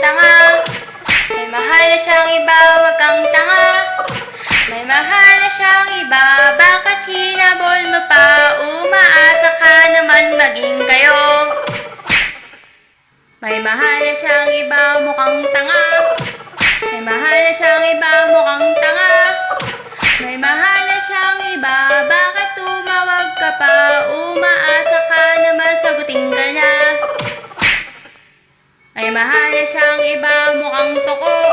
tanga. May mahal na siyang iba, wag kang tanga. May mahal na siyang iba, bakit hinabol mo pa? Umaasa ka naman maging kayo. May mahal na siyang iba, mukhang tanga. May mahal na siyang iba, mukhang tanga. May mahal na siyang iba, May mahal siyang iba, mukhang toko